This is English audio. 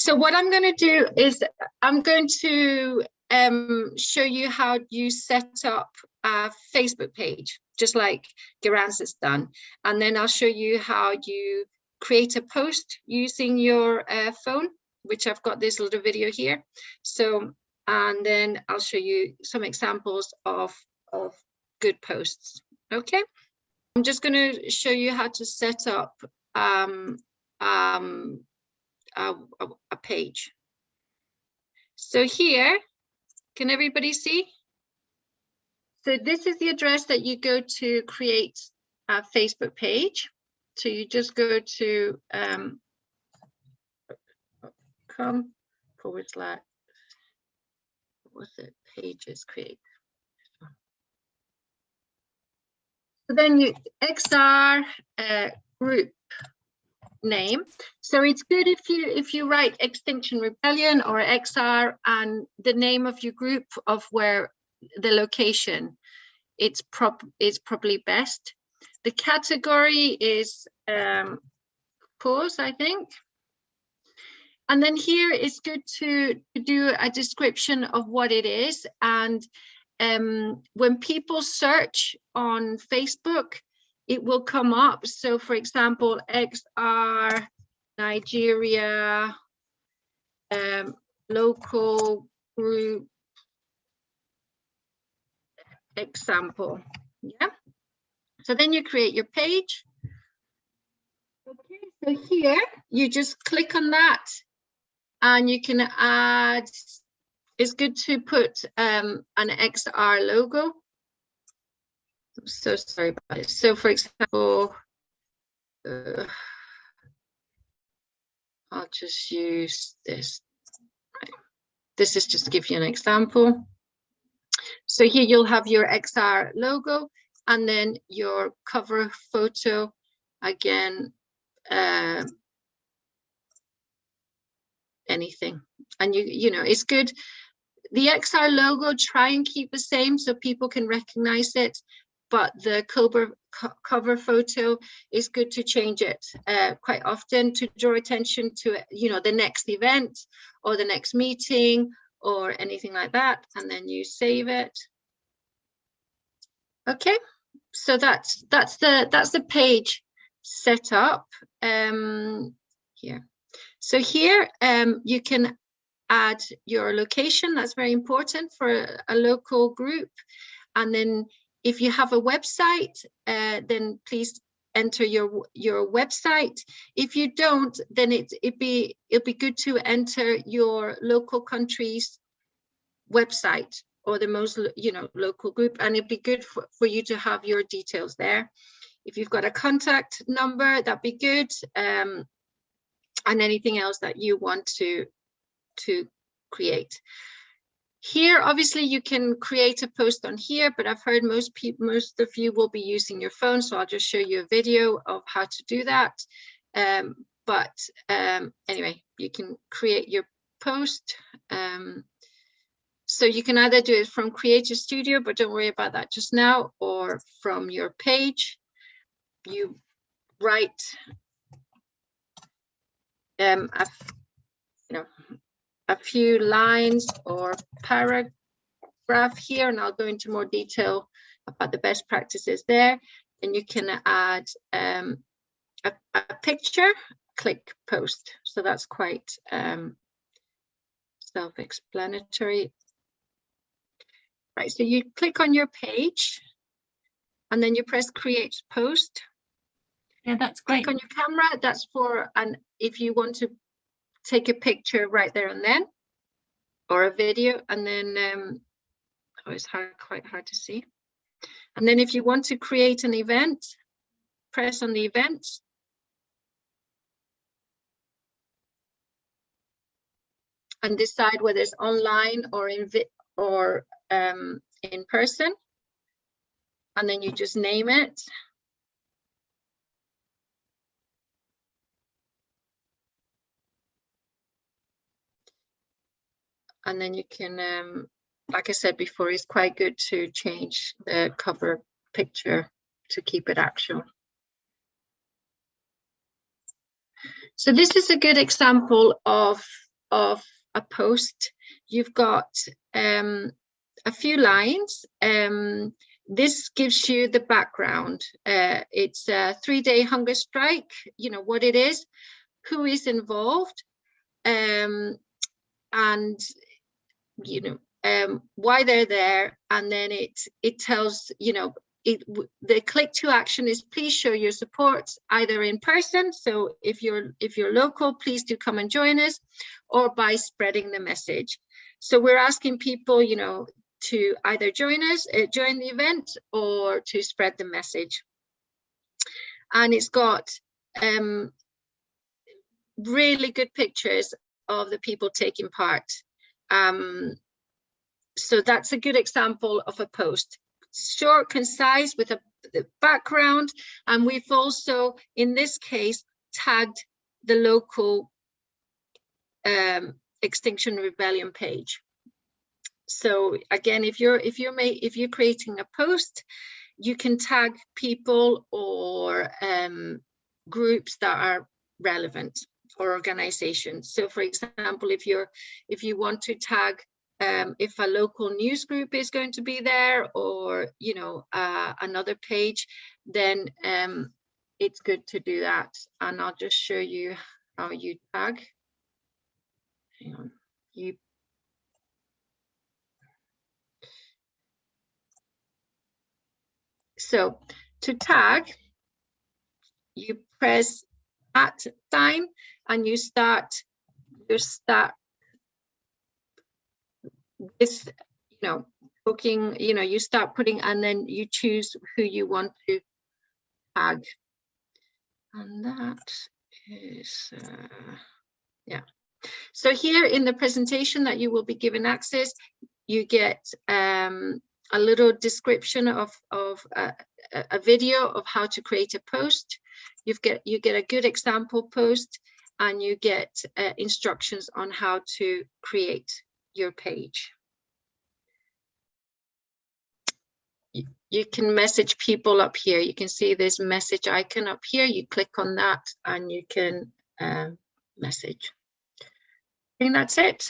So what I'm going to do is I'm going to um, show you how you set up a Facebook page, just like Garance has done. And then I'll show you how you create a post using your uh, phone, which I've got this little video here. So, and then I'll show you some examples of, of good posts. Okay. I'm just going to show you how to set up um, um, a, page. So here, can everybody see? So this is the address that you go to create a Facebook page. So you just go to um, come forward slash, what's it, pages create. So then you XR uh, group name. So it's good if you if you write Extinction Rebellion or XR and the name of your group of where the location, it's prop it's probably best. The category is um, pause, I think. And then here it's good to, to do a description of what it is. And um, when people search on Facebook, it will come up. So for example, XR, Nigeria, um, local group example. Yeah. So then you create your page. Okay, so here you just click on that and you can add, it's good to put um, an XR logo So sorry about it. So for example, uh, I'll just use this. This is just to give you an example. So here you'll have your XR logo and then your cover photo again, uh, anything. And you, you know, it's good. The XR logo, try and keep the same so people can recognize it but the cover, cover photo is good to change it uh, quite often to draw attention to, you know, the next event or the next meeting or anything like that. And then you save it. Okay, so that's that's the that's the page set up um, here. So here um, you can add your location. That's very important for a, a local group. And then if you have a website, uh, then please enter your your website. If you don't, then it it be it'll be good to enter your local country's website or the most you know local group, and it'd be good for, for you to have your details there. If you've got a contact number, that'd be good, um, and anything else that you want to to create. Here, obviously, you can create a post on here, but I've heard most people, most of you will be using your phone, so I'll just show you a video of how to do that. Um, but um, anyway, you can create your post. Um, so you can either do it from Creator Studio, but don't worry about that just now, or from your page. You write um, a, you know, a few lines or paragraph here, and I'll go into more detail about the best practices there. And you can add um, a, a, picture, click post. So that's quite um, self-explanatory. Right, so you click on your page and then you press create post. Yeah, that's great. Click on your camera, that's for, and if you want to take a picture right there and then or a video and then um, oh, it's hard, quite hard to see. And then if you want to create an event, press on the event. And decide whether it's online or in or um, in person. And then you just name it. And then you can, um, like I said before, it's quite good to change the cover picture to keep it actual. So this is a good example of of a post, you've got um, a few lines. Um, this gives you the background. Uh, it's a three-day hunger strike, you know, what it is, who is involved, um, and, you know, um, why they're there. And then it, it tells, you know, it, the click to action is please show your support either in person. So if you're if you're local, please do come and join us or by spreading the message. So we're asking people, you know, to either join us, uh, join the event or to spread the message. And it's got um, really good pictures of the people taking part. Um, so that's a good example of a post short, concise with a background. And we've also, in this case, tagged the local um, Extinction Rebellion page. So again, if you're if you're if you're creating a post, you can tag people or um, groups that are relevant or organizations. So for example, if you're if you want to tag um, if a local news group is going to be there or you know uh, another page then um, it's good to do that. And I'll just show you how you tag. Hang on. You so to tag you press at time and you start you start this, you know, booking, you know, you start putting and then you choose who you want to tag. And that is, uh, yeah. So here in the presentation that you will be given access, you get um, a little description of, of uh, a video of how to create a post. You get you get a good example post and you get uh, instructions on how to create your page. You can message people up here. You can see this message icon up here. You click on that and you can uh, message. I think that's it.